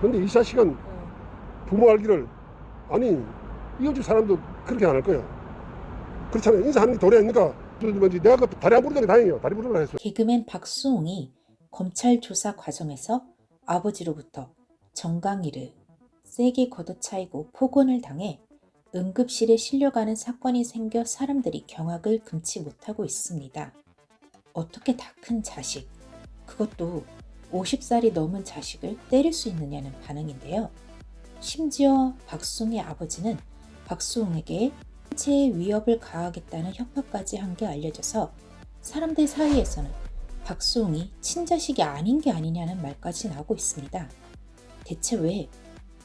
근데 이 자식은 부모 알기를 아니 이웃집 사람도 그렇게 안 할 거야. 그렇잖아요. 인사하는 게 도리 아닙니까? 뭐지 내가 그 다리 안 부르는 게 다행이에요. 다리 부르라 했어. 개그맨 박수홍이 검찰 조사 과정에서 아버지로부터 정강이를 세게 걷어차이고 폭언을 당해 응급실에 실려가는 사건이 생겨 사람들이 경악을 금치 못하고 있습니다. 어떻게 다 큰 자식, 그것도 50살이 넘은 자식을 때릴 수 있느냐는 반응인데요. 심지어 박수홍의 아버지는 박수홍에게 신체에 위협을 가하겠다는 협박까지 한 게 알려져서 사람들 사이에서는 박수홍이 친자식이 아닌 게 아니냐는 말까지 나오고 있습니다. 대체 왜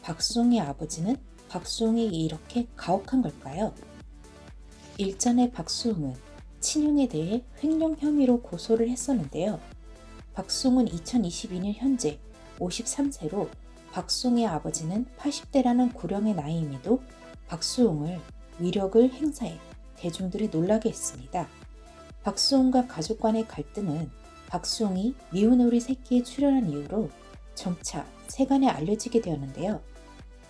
박수홍의 아버지는 박수홍이 이렇게 가혹한 걸까요? 일전에 박수홍은 친형에 대해 횡령 혐의로 고소를 했었는데요. 박수홍은 2022년 현재 53세로 박수홍의 아버지는 80대라는 고령의 나이임에도 박수홍을 위력을 행사해 대중들이 놀라게 했습니다. 박수홍과 가족 간의 갈등은 박수홍이 미운 오리 새끼에 출연한 이후로 점차 세간에 알려지게 되었는데요.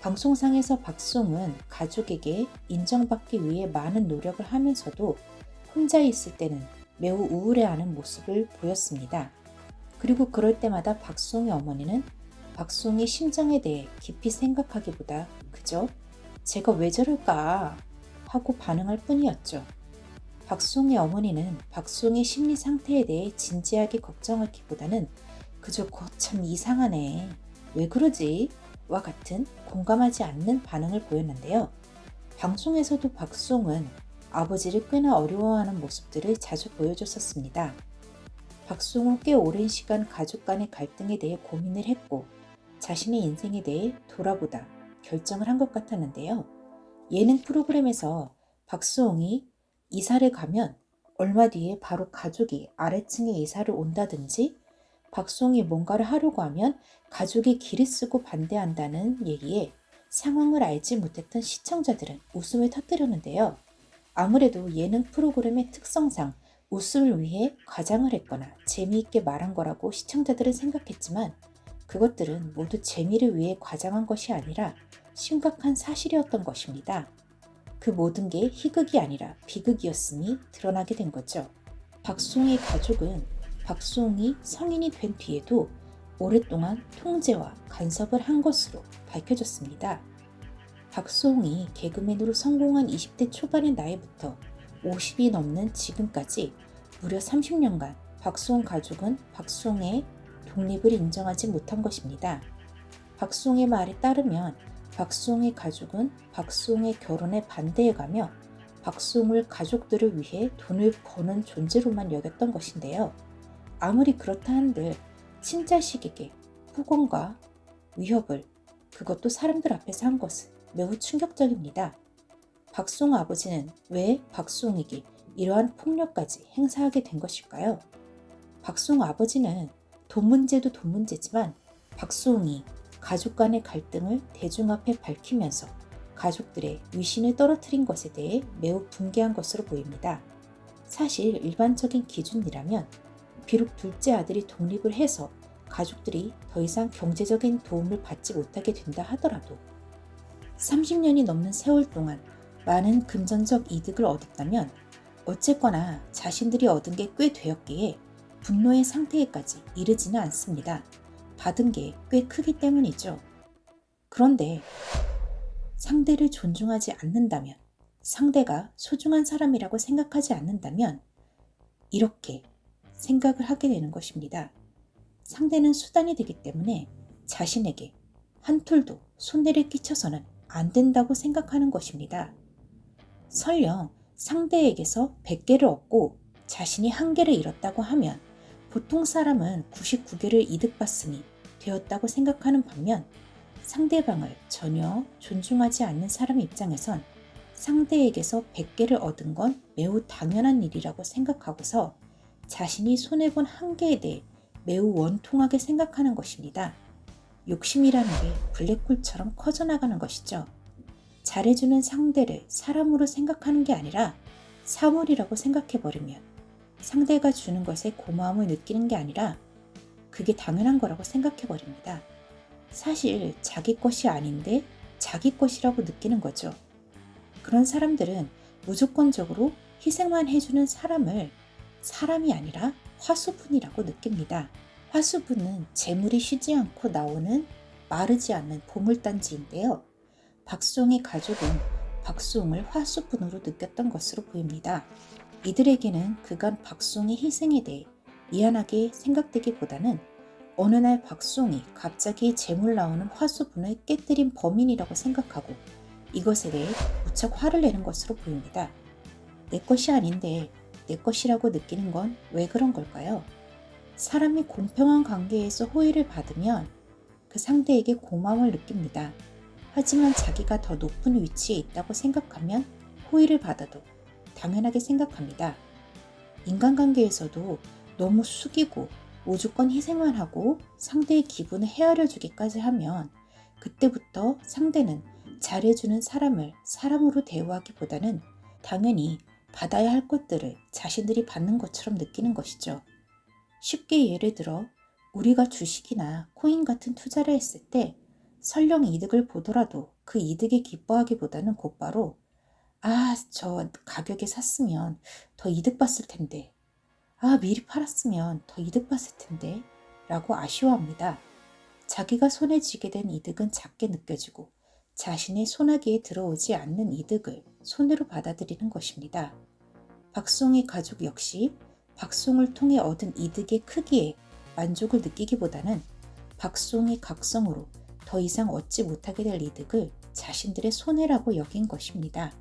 방송상에서 박수홍은 가족에게 인정받기 위해 많은 노력을 하면서도 혼자 있을 때는 매우 우울해하는 모습을 보였습니다. 그리고 그럴 때마다 박수홍의 어머니는 박수홍의 심정에 대해 깊이 생각하기보다 그저 제가 왜 저럴까 하고 반응할 뿐이었죠. 박수홍의 어머니는 박수홍의 심리 상태에 대해 진지하게 걱정하기보다는 그저 거참 이상하네. 왜 그러지? 와 같은 공감하지 않는 반응을 보였는데요. 방송에서도 박수홍은 아버지를 꽤나 어려워하는 모습들을 자주 보여줬었습니다. 박수홍은 꽤 오랜 시간 가족 간의 갈등에 대해 고민을 했고 자신의 인생에 대해 돌아보다 결정을 한 것 같았는데요. 예능 프로그램에서 박수홍이 이사를 가면 얼마 뒤에 바로 가족이 아래층에 이사를 온다든지 박수홍이 뭔가를 하려고 하면 가족이 길을 쓰고 반대한다는 얘기에 상황을 알지 못했던 시청자들은 웃음을 터뜨렸는데요. 아무래도 예능 프로그램의 특성상 웃음을 위해 과장을 했거나 재미있게 말한 거라고 시청자들은 생각했지만 그것들은 모두 재미를 위해 과장한 것이 아니라 심각한 사실이었던 것입니다. 그 모든 게 희극이 아니라 비극이었음이 드러나게 된 거죠. 박수홍의 가족은 박수홍이 성인이 된 뒤에도 오랫동안 통제와 간섭을 한 것으로 밝혀졌습니다. 박수홍이 개그맨으로 성공한 20대 초반의 나이부터 50이 넘는 지금까지 무려 30년간 박수홍 가족은 박수홍의 독립을 인정하지 못한 것입니다. 박수홍의 말에 따르면 박수홍의 가족은 박수홍의 결혼에 반대해가며 박수홍을 가족들을 위해 돈을 버는 존재로만 여겼던 것인데요. 아무리 그렇다 한들 친자식에게 폭언과 위협을 그것도 사람들 앞에서 한 것은 매우 충격적입니다. 박수홍 아버지는 왜 박수홍에게 이러한 폭력까지 행사하게 된 것일까요? 박수홍 아버지는 돈 문제도 돈 문제지만 박수홍이 가족 간의 갈등을 대중 앞에 밝히면서 가족들의 위신을 떨어뜨린 것에 대해 매우 분개한 것으로 보입니다. 사실 일반적인 기준이라면 비록 둘째 아들이 독립을 해서 가족들이 더 이상 경제적인 도움을 받지 못하게 된다 하더라도 30년이 넘는 세월 동안 많은 금전적 이득을 얻었다면 어쨌거나 자신들이 얻은 게 꽤 되었기에 분노의 상태에까지 이르지는 않습니다. 받은 게 꽤 크기 때문이죠. 그런데 상대를 존중하지 않는다면, 상대가 소중한 사람이라고 생각하지 않는다면, 이렇게 생각을 하게 되는 것입니다. 상대는 수단이 되기 때문에 자신에게 한 툴도 손해를 끼쳐서는 안 된다고 생각하는 것입니다. 설령 상대에게서 100개를 얻고 자신이 한 개를 잃었다고 하면 보통 사람은 99개를 이득봤으니 되었다고 생각하는 반면 상대방을 전혀 존중하지 않는 사람 입장에선 상대에게서 100개를 얻은 건 매우 당연한 일이라고 생각하고서 자신이 손해본 한계에 대해 매우 원통하게 생각하는 것입니다. 욕심이라는 게 블랙홀처럼 커져나가는 것이죠. 잘해주는 상대를 사람으로 생각하는 게 아니라 사물이라고 생각해버리면 상대가 주는 것에 고마움을 느끼는 게 아니라 그게 당연한 거라고 생각해버립니다. 사실 자기 것이 아닌데 자기 것이라고 느끼는 거죠. 그런 사람들은 무조건적으로 희생만 해주는 사람을 사람이 아니라 화수분이라고 느낍니다. 화수분은 재물이 쉬지 않고 나오는 마르지 않는 보물단지인데요. 박수홍의 가족은 박수홍을 화수분으로 느꼈던 것으로 보입니다. 이들에게는 그간 박수홍의 희생에 대해 미안하게 생각되기보다는 어느 날 박수홍이 갑자기 재물 나오는 화수분을 깨뜨린 범인이라고 생각하고 이것에 대해 무척 화를 내는 것으로 보입니다. 내 것이 아닌데 내 것이라고 느끼는 건 왜 그런 걸까요? 사람이 공평한 관계에서 호의를 받으면 그 상대에게 고마움을 느낍니다. 하지만 자기가 더 높은 위치에 있다고 생각하면 호의를 받아도 당연하게 생각합니다. 인간관계에서도 너무 숙이고 무조건 희생만 하고 상대의 기분을 헤아려 주기까지 하면 그때부터 상대는 잘해주는 사람을 사람으로 대우하기보다는 당연히 받아야 할 것들을 자신들이 받는 것처럼 느끼는 것이죠. 쉽게 예를 들어 우리가 주식이나 코인 같은 투자를 했을 때 설령 이득을 보더라도 그 이득에 기뻐하기보다는 곧바로 아, 저 가격에 샀으면 더 이득 봤을 텐데. 아, 미리 팔았으면 더 이득 봤을 텐데. 라고 아쉬워합니다. 자기가 손에 쥐게 된 이득은 작게 느껴지고 자신의 손아귀에 들어오지 않는 이득을 손으로 받아들이는 것입니다. 박송의 가족 역시 박송을 통해 얻은 이득의 크기에 만족을 느끼기보다는 박송의 각성으로 더 이상 얻지 못하게 될 이득을 자신들의 손해라고 여긴 것입니다.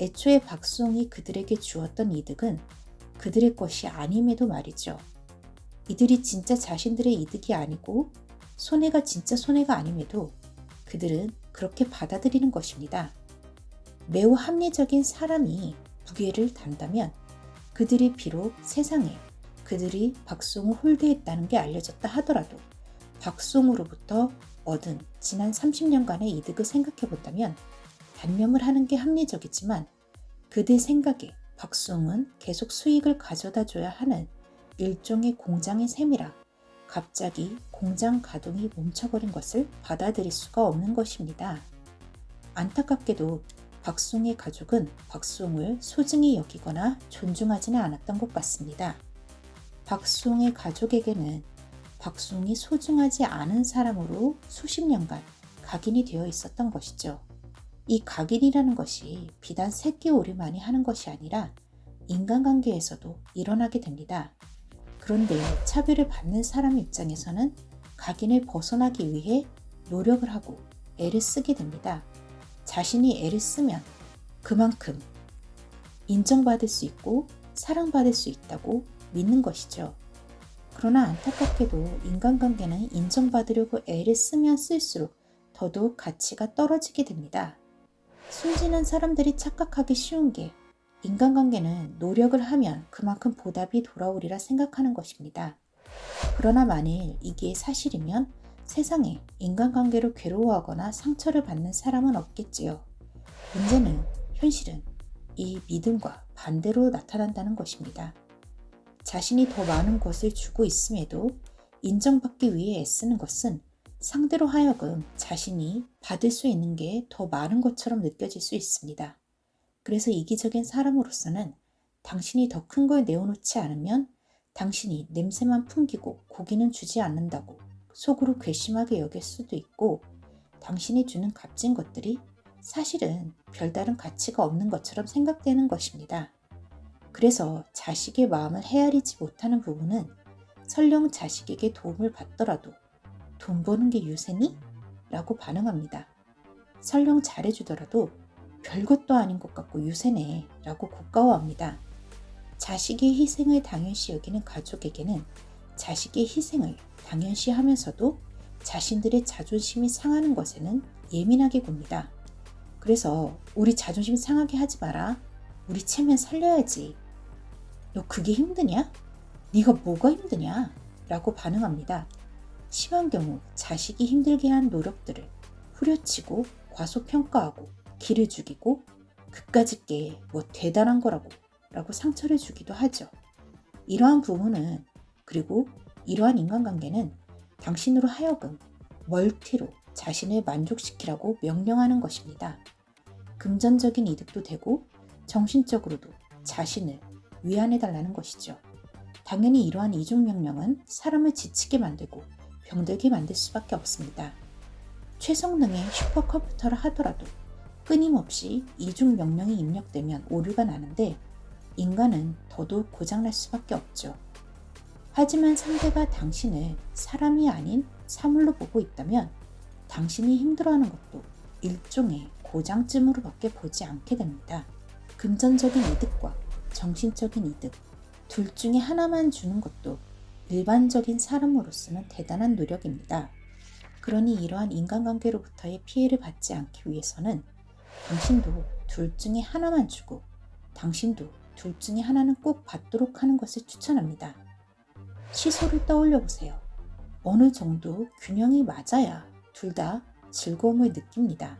애초에 박송이 그들에게 주었던 이득은 그들의 것이 아님에도 말이죠. 이들이 진짜 자신들의 이득이 아니고 손해가 진짜 손해가 아님에도 그들은 그렇게 받아들이는 것입니다. 매우 합리적인 사람이 무게를 단다면 그들이 비록 세상에 그들이 박송을 홀대했다는 게 알려졌다 하더라도 박송으로부터 얻은 지난 30년간의 이득을 생각해 본다면 단념을 하는 게 합리적이지만 그들 생각에 박송은 계속 수익을 가져다 줘야 하는 일종의 공장의 셈이라 갑자기 공장 가동이 멈춰버린 것을 받아들일 수가 없는 것입니다. 안타깝게도 박송의 가족은 박송을 소중히 여기거나 존중하지는 않았던 것 같습니다. 박송의 가족에게는 박송이 소중하지 않은 사람으로 수십 년간 각인이 되어 있었던 것이죠. 이 각인이라는 것이 비단 새끼 오리만이 하는 것이 아니라 인간관계에서도 일어나게 됩니다. 그런데 차별을 받는 사람 입장에서는 각인을 벗어나기 위해 노력을 하고 애를 쓰게 됩니다. 자신이 애를 쓰면 그만큼 인정받을 수 있고 사랑받을 수 있다고 믿는 것이죠. 그러나 안타깝게도 인간관계는 인정받으려고 애를 쓰면 쓸수록 더더욱 가치가 떨어지게 됩니다. 순진한 사람들이 착각하기 쉬운 게 인간관계는 노력을 하면 그만큼 보답이 돌아오리라 생각하는 것입니다. 그러나 만일 이게 사실이면 세상에 인간관계로 괴로워하거나 상처를 받는 사람은 없겠지요. 문제는 현실은 이 믿음과 반대로 나타난다는 것입니다. 자신이 더 많은 것을 주고 있음에도 인정받기 위해 애쓰는 것은 상대로 하여금 자신이 받을 수 있는 게 더 많은 것처럼 느껴질 수 있습니다. 그래서 이기적인 사람으로서는 당신이 더 큰 걸 내어놓지 않으면 당신이 냄새만 풍기고 고기는 주지 않는다고 속으로 괘씸하게 여길 수도 있고 당신이 주는 값진 것들이 사실은 별다른 가치가 없는 것처럼 생각되는 것입니다. 그래서 자식의 마음을 헤아리지 못하는 부분은 설령 자식에게 도움을 받더라도 돈 버는 게 유세니? 라고 반응합니다. 설령 잘해주더라도 별것도 아닌 것 같고 유세네 라고 고가워합니다. 자식의 희생을 당연시 여기는 가족에게는 자식의 희생을 당연시 하면서도 자신들의 자존심이 상하는 것에는 예민하게 굽니다. 그래서 우리 자존심 상하게 하지 마라. 우리 체면 살려야지. 너 그게 힘드냐? 네가 뭐가 힘드냐? 라고 반응합니다. 심한 경우 자식이 힘들게 한 노력들을 후려치고 과소평가하고 기를 죽이고 그까짓 게 뭐 대단한 거라고 라고 상처를 주기도 하죠. 이러한 부분은 그리고 이러한 인간관계는 당신으로 하여금 멀티로 자신을 만족시키라고 명령하는 것입니다. 금전적인 이득도 되고 정신적으로도 자신을 위안해달라는 것이죠. 당연히 이러한 이중 명령은 사람을 지치게 만들고 병들게 만들 수밖에 없습니다. 최성능의 슈퍼컴퓨터를 하더라도 끊임없이 이중 명령이 입력되면 오류가 나는데 인간은 더더욱 고장날 수밖에 없죠. 하지만 상대가 당신을 사람이 아닌 사물로 보고 있다면 당신이 힘들어하는 것도 일종의 고장쯤으로밖에 보지 않게 됩니다. 금전적인 이득과 정신적인 이득 둘 중에 하나만 주는 것도 일반적인 사람으로서는 대단한 노력입니다. 그러니 이러한 인간관계로부터의 피해를 받지 않기 위해서는 당신도 둘 중에 하나만 주고 당신도 둘 중에 하나는 꼭 받도록 하는 것을 추천합니다. 시소를 떠올려 보세요. 어느 정도 균형이 맞아야 둘 다 즐거움을 느낍니다.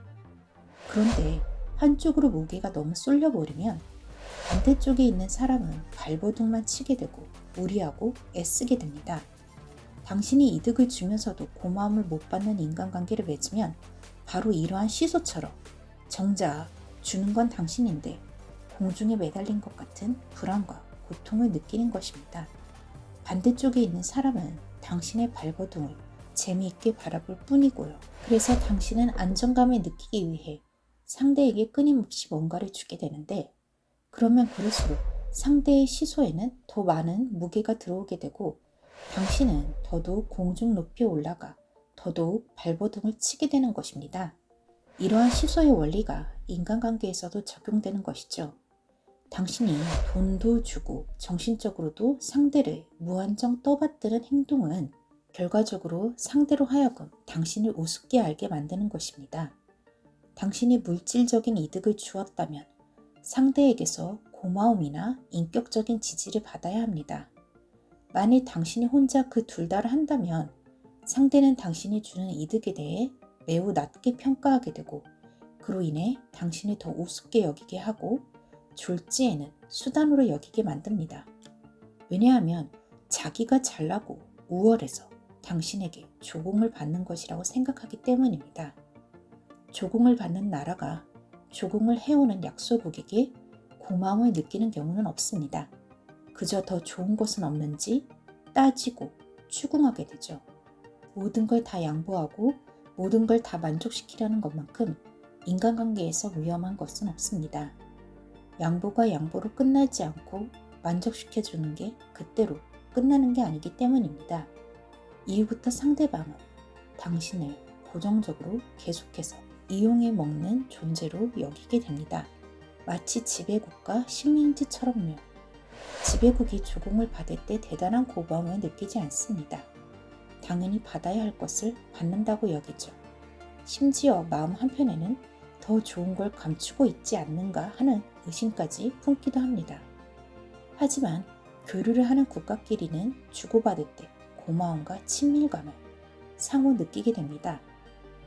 그런데 한쪽으로 무게가 너무 쏠려버리면 반대쪽에 있는 사람은 발버둥만 치게 되고 무리하고 애쓰게 됩니다. 당신이 이득을 주면서도 고마움을 못 받는 인간관계를 맺으면 바로 이러한 시소처럼 정작 주는 건 당신인데 공중에 매달린 것 같은 불안과 고통을 느끼는 것입니다. 반대쪽에 있는 사람은 당신의 발버둥을 재미있게 바라볼 뿐이고요. 그래서 당신은 안정감을 느끼기 위해 상대에게 끊임없이 뭔가를 주게 되는데 그러면 그럴수록 상대의 시소에는 더 많은 무게가 들어오게 되고 당신은 더더욱 공중 높이 올라가 더더욱 발버둥을 치게 되는 것입니다. 이러한 시소의 원리가 인간관계에서도 적용되는 것이죠. 당신이 돈도 주고 정신적으로도 상대를 무한정 떠받드는 행동은 결과적으로 상대로 하여금 당신을 우습게 알게 만드는 것입니다. 당신이 물질적인 이득을 주었다면 상대에게서 고마움이나 인격적인 지지를 받아야 합니다. 만일 당신이 혼자 그 둘 다를 한다면 상대는 당신이 주는 이득에 대해 매우 낮게 평가하게 되고 그로 인해 당신이 더 우습게 여기게 하고 졸지에는 수단으로 여기게 만듭니다. 왜냐하면 자기가 잘나고 우월해서 당신에게 조공을 받는 것이라고 생각하기 때문입니다. 조공을 받는 나라가 조공을 해오는 약소국에게 고마움을 느끼는 경우는 없습니다. 그저 더 좋은 것은 없는지 따지고 추궁하게 되죠. 모든 걸 다 양보하고 모든 걸 다 만족시키려는 것만큼 인간관계에서 위험한 것은 없습니다. 양보가 양보로 끝나지 않고 만족시켜주는 게 그때로 끝나는 게 아니기 때문입니다. 이후부터 상대방은 당신을 고정적으로 계속해서 이용해 먹는 존재로 여기게 됩니다. 마치 지배국과 식민지처럼요. 지배국이 조공을 받을 때 대단한 고마움을 느끼지 않습니다. 당연히 받아야 할 것을 받는다고 여기죠. 심지어 마음 한편에는 더 좋은 걸 감추고 있지 않는가 하는 의심까지 품기도 합니다. 하지만 교류를 하는 국가끼리는 주고받을 때 고마움과 친밀감을 상호 느끼게 됩니다.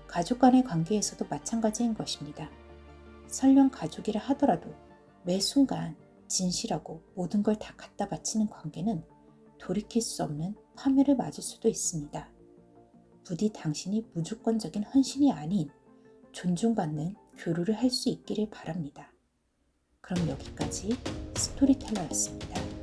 가족 간의 관계에서도 마찬가지인 것입니다. 설령 가족이라 하더라도 매 순간 진실하고 모든 걸 다 갖다 바치는 관계는 돌이킬 수 없는 파멸을 맞을 수도 있습니다. 부디 당신이 무조건적인 헌신이 아닌 존중받는 교류를 할 수 있기를 바랍니다. 그럼 여기까지 스토리텔러였습니다.